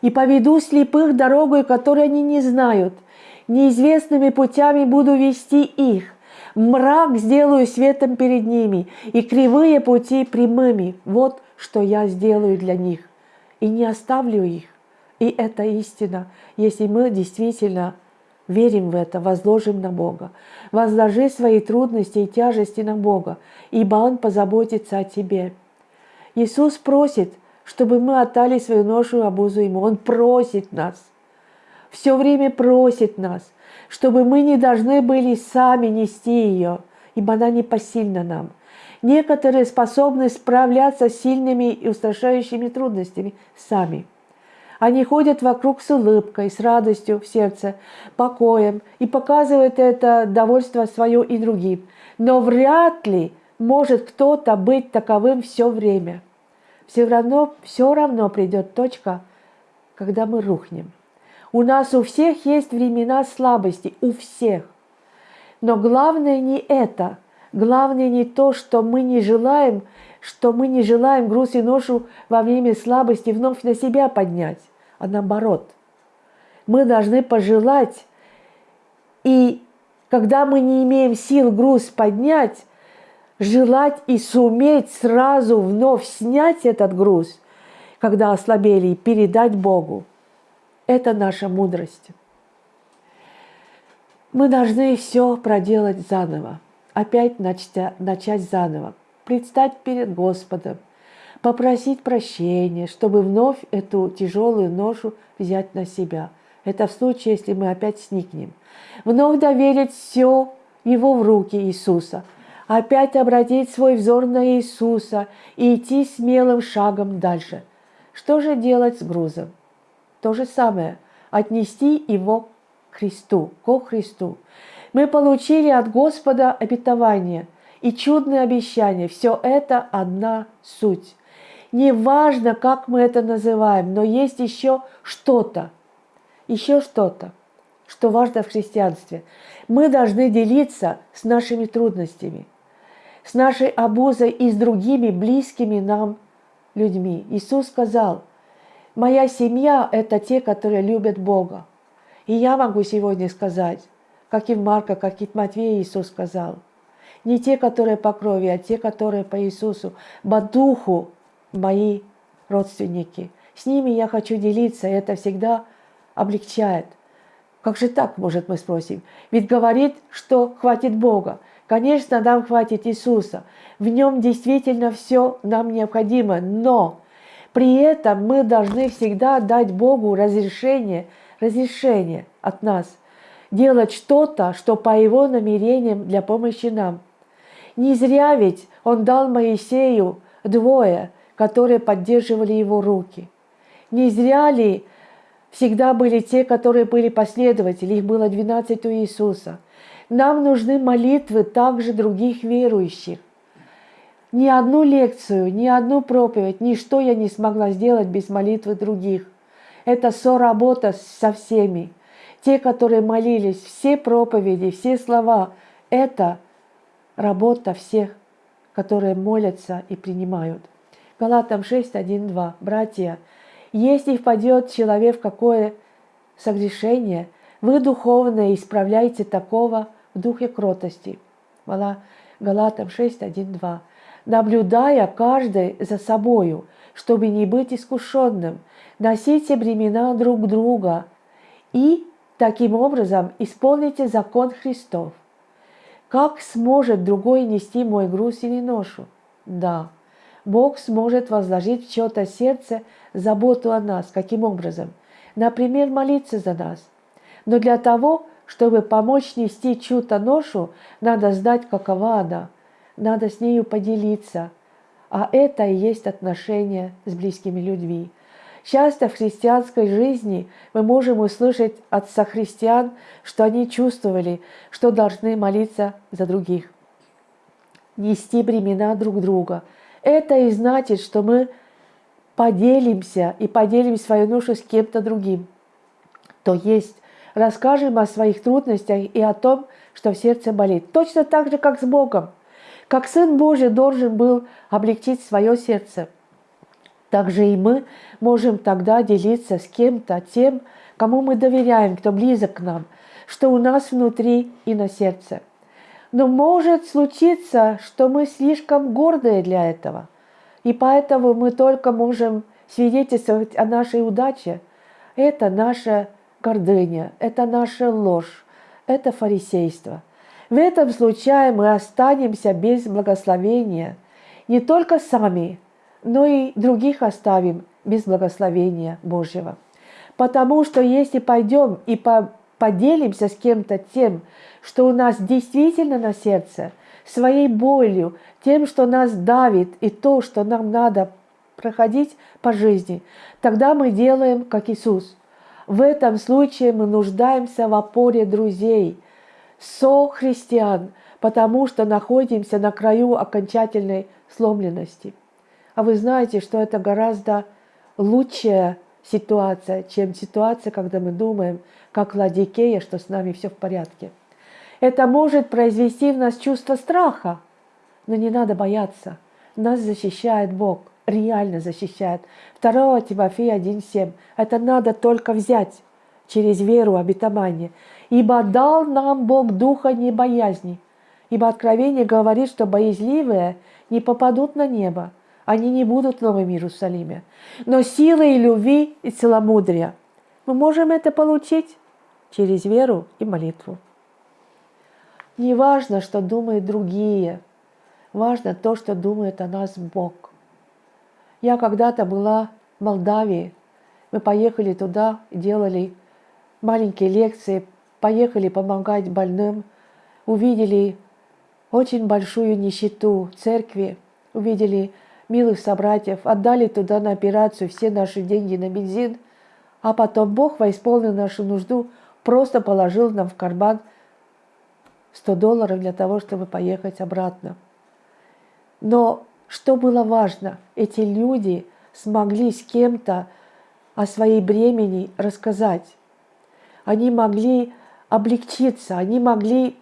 и поведу слепых дорогой, которой они не знают. Неизвестными путями буду вести их. Мрак сделаю светом перед ними, и кривые пути прямыми. Вот что я сделаю для них. И не оставлю их. И это истина, если мы действительно верим в это, возложим на Бога. Возложи свои трудности и тяжести на Бога, ибо Он позаботится о тебе. Иисус просит – чтобы мы отдали свою ношу обузу Ему. Он просит нас, все время просит нас, чтобы мы не должны были сами нести ее, ибо она не посильна нам. Некоторые способны справляться с сильными и устрашающими трудностями сами. Они ходят вокруг с улыбкой, с радостью в сердце, покоем и показывают это довольство свое и другим. Но вряд ли может кто-то быть таковым все время. Все равно, все равно придет точка, когда мы рухнем. У нас у всех есть времена слабости, у всех. Но главное не это. Главное не то, что мы не желаем, что мы не желаем груз и ношу во время слабости вновь на себя поднять, а наоборот. Мы должны пожелать, и когда мы не имеем сил груз поднять, желать и суметь сразу вновь снять этот груз, когда ослабели, и передать Богу. Это наша мудрость. Мы должны все проделать заново, опять начать, начать заново, предстать перед Господом, попросить прощения, чтобы вновь эту тяжелую ношу взять на себя. Это в случае, если мы опять сникнем. Вновь доверить все Его в руки Иисуса, опять обратить свой взор на Иисуса и идти смелым шагом дальше. Что же делать с грузом? То же самое – отнести его Христу, ко Христу. Мы получили от Господа обетование и чудное обещание. Все это одна суть. Неважно, как мы это называем, но есть еще что-то, еще что-то, что важно в христианстве. Мы должны делиться с нашими трудностями, с нашей обузой и с другими близкими нам людьми. Иисус сказал, «Моя семья – это те, которые любят Бога». И я могу сегодня сказать, как и Марка, как и Матвея Иисус сказал, не те, которые по крови, а те, которые по Иисусу, по духу мои родственники. С ними я хочу делиться, и это всегда облегчает. Как же так, может, мы спросим? Ведь говорит, что хватит Бога. Конечно, нам хватит Иисуса. В нем действительно все нам необходимо, но при этом мы должны всегда дать Богу разрешение – разрешение от нас делать что-то, что по его намерениям для помощи нам. Не зря ведь он дал Моисею двое, которые поддерживали его руки. Не зря ли всегда были те, которые были последователи, их было 12 у Иисуса. Нам нужны молитвы также других верующих. Ни одну лекцию, ни одну проповедь, ничто я не смогла сделать без молитвы других. Это соработа со всеми. Те, которые молились, все проповеди, все слова – это работа всех, которые молятся и принимают. Галатам 6, 1, 2. Братья, если впадет человек в какое согрешение, вы духовно исправляйте такого в духе кротости. Галатам 6, 1, 2. Наблюдая каждый за собою, чтобы не быть искушенным – носите бремена друг друга и таким образом исполните закон Христов. Как сможет другой нести мой груз или ношу? Да, Бог сможет возложить в чье-то сердце заботу о нас. Каким образом? Например, молиться за нас. Но для того, чтобы помочь нести чью-то ношу, надо знать, какова она. Надо с нею поделиться. А это и есть отношения с близкими людьми. Часто в христианской жизни мы можем услышать от сохристиан, что они чувствовали, что должны молиться за других, нести бремена друг друга. Это и значит, что мы поделимся и поделим свою ношу с кем-то другим. То есть расскажем о своих трудностях и о том, что в сердце болит. Точно так же, как с Богом. Как Сын Божий должен был облегчить свое сердце – также и мы можем тогда делиться с кем-то тем, кому мы доверяем, кто близок к нам, что у нас внутри и на сердце. Но может случиться, что мы слишком гордые для этого, и поэтому мы только можем свидетельствовать о нашей удаче. Это наша гордыня, это наша ложь, это фарисейство. В этом случае мы останемся без благословения не только сами, но и других оставим без благословения Божьего. Потому что если пойдем и по поделимся с кем-то тем, что у нас действительно на сердце, своей болью, тем, что нас давит, и то, что нам надо проходить по жизни, тогда мы делаем, как Иисус. В этом случае мы нуждаемся в опоре друзей, со-христиан, потому что находимся на краю окончательной сломленности. А вы знаете, что это гораздо лучшая ситуация, чем ситуация, когда мы думаем, как Ладикея, что с нами все в порядке. Это может произвести в нас чувство страха, но не надо бояться. Нас защищает Бог, реально защищает. 2 Тимофея 1,7. Это надо только взять через веру обетование. «Ибо дал нам Бог духа не боязни». Ибо Откровение говорит, что боязливые не попадут на небо, они не будут в Новом Иерусалиме. Но силы и любви и целомудрия мы можем это получить через веру и молитву. Не важно, что думают другие, важно то, что думает о нас Бог. Я когда-то была в Молдавии, мы поехали туда, делали маленькие лекции, поехали помогать больным, увидели очень большую нищету церкви, увидели милых собратьев, отдали туда на операцию все наши деньги на бензин, а потом Бог восполнил нашу нужду, просто положил нам в карман 100 долларов для того, чтобы поехать обратно. Но что было важно, эти люди смогли с кем-то о своей бремени рассказать. Они могли облегчиться, они могли,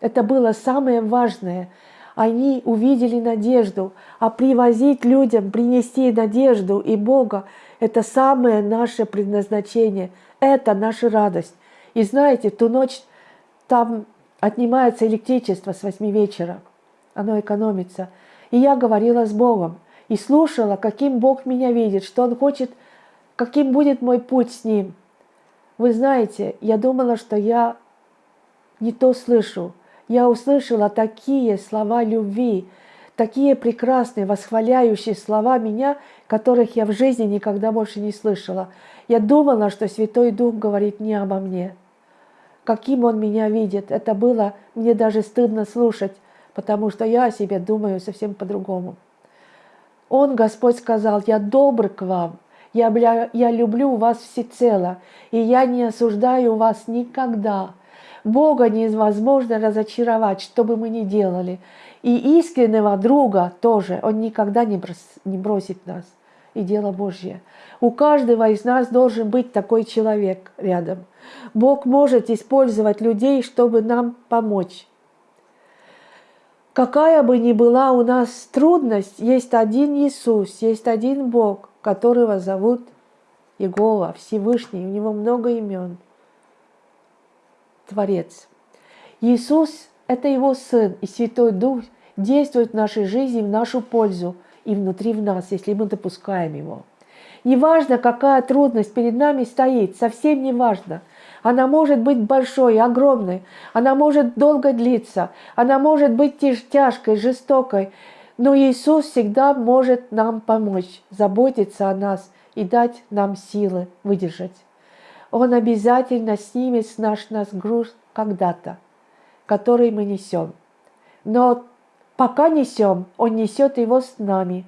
это было самое важное – они увидели надежду, а привозить людям, принести надежду и Бога – это самое наше предназначение, это наша радость. И знаете, ту ночь там отнимается электричество с 8 вечера, оно экономится. И я говорила с Богом и слушала, каким Бог меня видит, что Он хочет, каким будет мой путь с Ним. Вы знаете, я думала, что я не то слышу, я услышала такие слова любви, такие прекрасные, восхваляющие слова меня, которых я в жизни никогда больше не слышала. Я думала, что Святой Дух говорит не обо мне. Каким Он меня видит, это было мне даже стыдно слушать, потому что я о себе думаю совсем по-другому. Он, Господь, сказал, я добр к вам, я, я люблю вас всецело, и я не осуждаю вас никогда. Бога невозможно разочаровать, что бы мы ни делали. И искреннего друга тоже, Он никогда не бросит нас. И дело Божье. У каждого из нас должен быть такой человек рядом. Бог может использовать людей, чтобы нам помочь. Какая бы ни была у нас трудность, есть один Иисус, есть один Бог, которого зовут Иегова, Всевышний, у него много имен – Творец. Иисус – это Его Сын, и Святой Дух действует в нашей жизни в нашу пользу и внутри в нас, если мы допускаем Его. Неважно, какая трудность перед нами стоит, совсем не важно. Она может быть большой, огромной, она может долго длиться, она может быть тяжкой, жестокой, но Иисус всегда может нам помочь, заботиться о нас и дать нам силы выдержать. Он обязательно снимет с наш, нас груз когда-то, который мы несем. Но пока несем, Он несет его с нами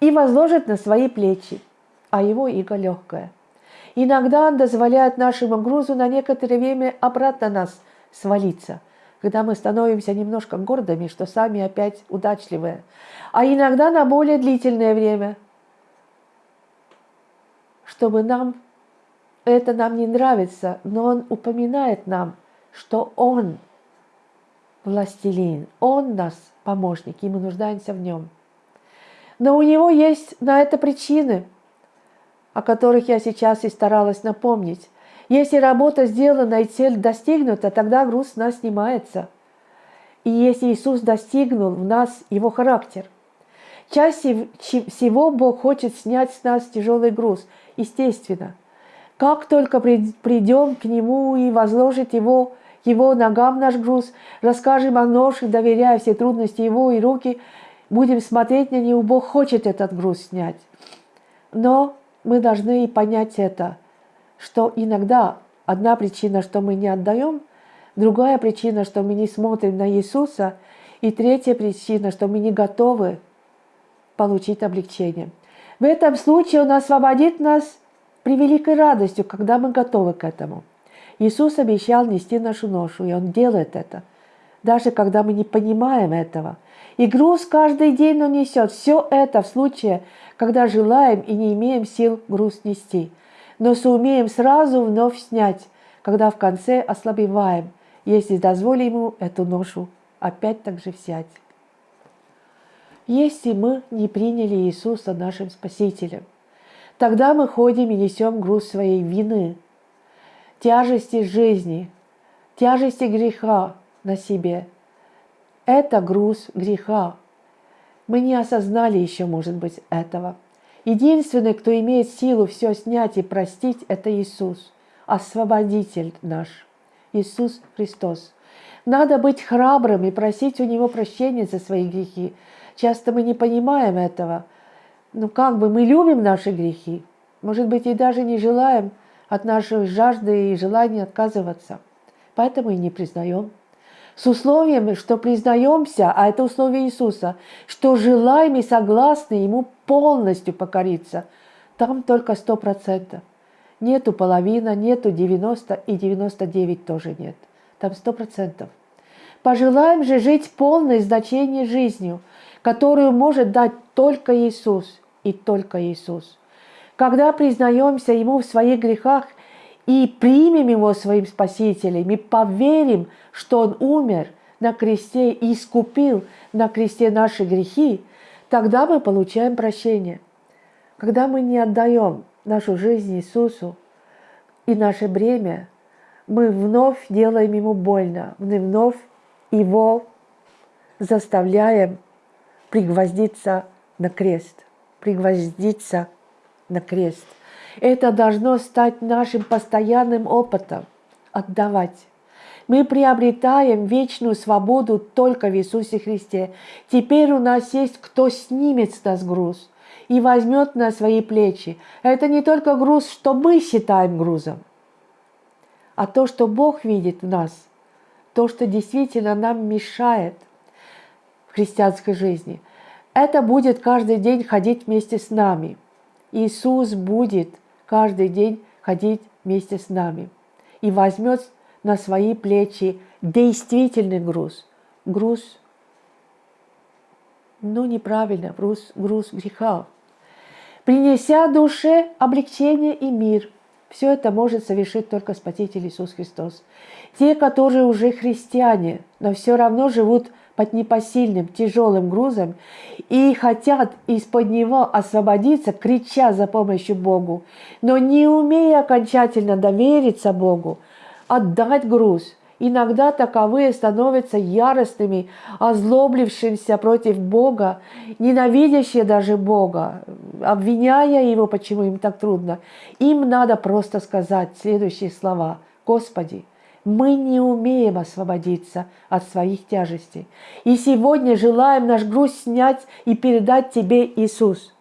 и возложит на свои плечи, а его иго легкое. Иногда Он дозволяет нашему грузу на некоторое время обратно нас свалиться, когда мы становимся немножко гордыми, что сами опять удачливые, а иногда на более длительное время, чтобы нам это нам не нравится, но он упоминает нам, что он властелин, он нас помощник, и мы нуждаемся в нем. Но у него есть на это причины, о которых я сейчас и старалась напомнить. Если работа сделана и цель достигнута, тогда груз с нас снимается. И если Иисус достигнул в нас его характер, чаще всего Бог хочет снять с нас тяжелый груз, естественно – как только придем к Нему и возложить Его, Его ногам наш груз, расскажем о ношах, доверяя все трудности Его и руки, будем смотреть на Него, Бог хочет этот груз снять. Но мы должны и понять это, что иногда одна причина, что мы не отдаем, другая причина, что мы не смотрим на Иисуса, И третья причина, что мы не готовы получить облегчение. В этом случае Он освободит нас при великой радостью, когда мы готовы к этому. Иисус обещал нести нашу ношу, и Он делает это, даже когда мы не понимаем этого. И груз каждый день Он несет. Все это в случае, когда желаем и не имеем сил груз нести, но сумеем сразу вновь снять, когда в конце ослабеваем, если дозволим Ему эту ношу опять так же взять. Если мы не приняли Иисуса нашим Спасителем, тогда мы ходим и несем груз своей вины, тяжести жизни, тяжести греха на себе. Это груз греха. Мы не осознали еще, может быть, этого. Единственный, кто имеет силу все снять и простить, это Иисус, освободитель наш, Иисус Христос. Надо быть храбрым и просить у Него прощения за свои грехи. Часто мы не понимаем этого. Ну как бы мы любим наши грехи, может быть, и даже не желаем – от нашей жажды и желания отказываться. Поэтому и не признаем. С условием, что признаемся, а это условие Иисуса, что желаем и согласны Ему полностью покориться. Там только сто процентов. Нету половина, нету 90 и 99 тоже нет. Там сто процентов. Пожелаем же жить полное значение жизнью, которую может дать только Иисус и только Иисус. Когда признаемся Ему в своих грехах и примем Его своим Спасителем, и поверим, что Он умер на кресте и искупил на кресте наши грехи, тогда мы получаем прощение. Когда мы не отдаем нашу жизнь Иисусу и наше бремя, мы вновь делаем Ему больно, мы вновь Его заставляем пригвоздиться на крест, пригвоздиться на крест. Это должно стать нашим постоянным опытом – отдавать. Мы приобретаем вечную свободу только в Иисусе Христе. Теперь у нас есть кто снимет с нас груз и возьмет на свои плечи. Это не только груз, что мы считаем грузом, а то, что Бог видит в нас, то, что действительно нам мешает в христианской жизни. Это будет каждый день ходить вместе с нами – Иисус будет каждый день ходить вместе с нами и возьмет на свои плечи действительный груз. Груз, ну неправильно, груз, груз греха. Принеся душе облегчение и мир. Все это может совершить только Спаситель Иисус Христос. Те, которые уже христиане, но все равно живут под непосильным тяжелым грузом и хотят из-под него освободиться, крича за помощью Богу, но не умея окончательно довериться Богу, отдать груз. Иногда таковые становятся яростными, озлоблившимся против Бога, ненавидящие даже Бога, обвиняя Его, почему им так трудно. Им надо просто сказать следующие слова. «Господи, мы не умеем освободиться от своих тяжестей. И сегодня желаем наш груз снять и передать Тебе, Иисус.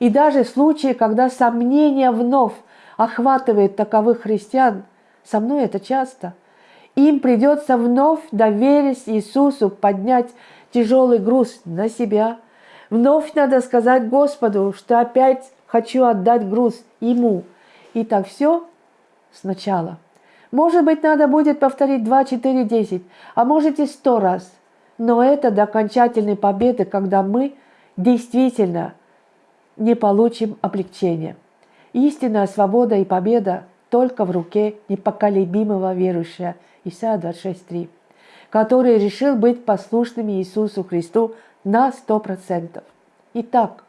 И даже в случае, когда сомнение вновь охватывает таковых христиан, со мной это часто, им придется вновь, доверясь Иисусу, поднять тяжелый груз на себя. Вновь надо сказать Господу, что опять хочу отдать груз Ему. И так все сначала. Может быть, надо будет повторить 2, 4, 10, а может и 100 раз. Но это до окончательной победы, когда мы действительно не получим облегчения. Истинная свобода и победа только в руке непоколебимого верующего Исайя 26.3, который решил быть послушным Иисусу Христу на 100%. Итак,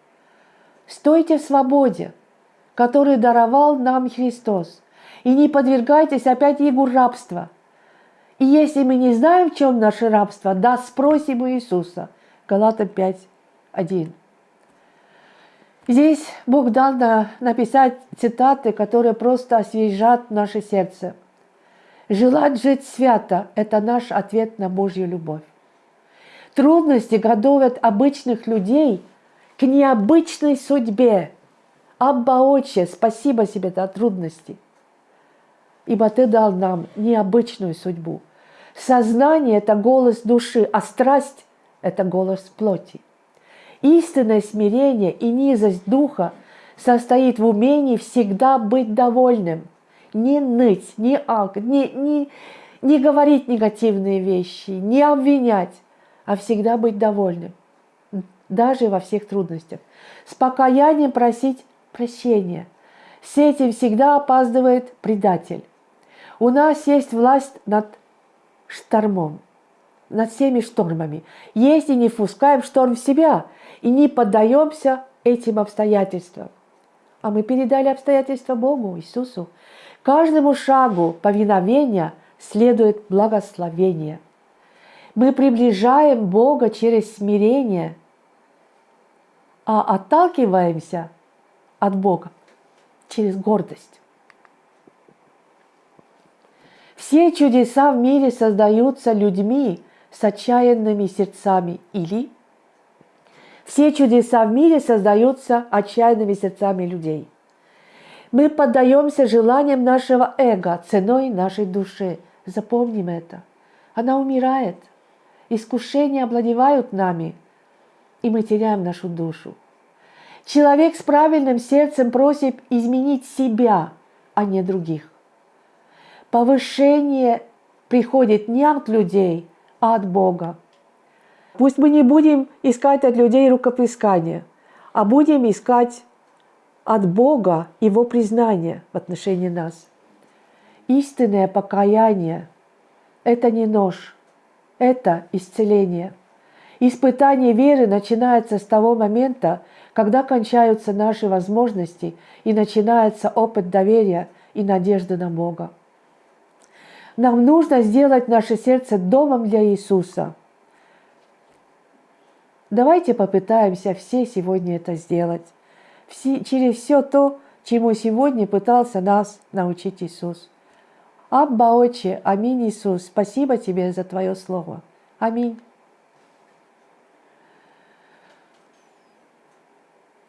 стойте в свободе, который даровал нам Христос – и не подвергайтесь опять его рабства. И если мы не знаем, в чем наше рабство, да спросим у Иисуса. Галатам 5, 1. Здесь Бог дал написать цитаты, которые просто освежат наше сердце. Желать жить свято – это наш ответ на Божью любовь. Трудности готовят обычных людей к необычной судьбе. Абба, Отче, спасибо себе за трудности ибо Ты дал нам необычную судьбу. Сознание – это голос души, а страсть – это голос плоти. Истинное смирение и низость духа состоит в умении всегда быть довольным, не ныть, не не, не, не говорить негативные вещи, не обвинять, а всегда быть довольным, даже во всех трудностях. С покаянием просить прощения. С этим всегда опаздывает предатель. У нас есть власть над штормом, над всеми штормами. Если не впускаем шторм в себя и не поддаемся этим обстоятельствам, а мы передали обстоятельства Богу, Иисусу, каждому шагу повиновения следует благословение. Мы приближаем Бога через смирение, а отталкиваемся от Бога через гордость. Все чудеса в мире создаются людьми с отчаянными сердцами или все чудеса в мире создаются отчаянными сердцами людей. Мы поддаемся желаниям нашего эго ценой нашей души. Запомним это. Она умирает. Искушения обладевают нами, и мы теряем нашу душу. Человек с правильным сердцем просит изменить себя, а не других. Повышение приходит не от людей, а от Бога. Пусть мы не будем искать от людей рукоплескания, а будем искать от Бога Его признание в отношении нас. Истинное покаяние – это не нож, это исцеление. Испытание веры начинается с того момента, когда кончаются наши возможности и начинается опыт доверия и надежды на Бога. Нам нужно сделать наше сердце домом для Иисуса. Давайте попытаемся все сегодня это сделать. Все, через все то, чему сегодня пытался нас научить Иисус. Абба, Отче, аминь, Иисус, спасибо Тебе за Твое Слово. Аминь.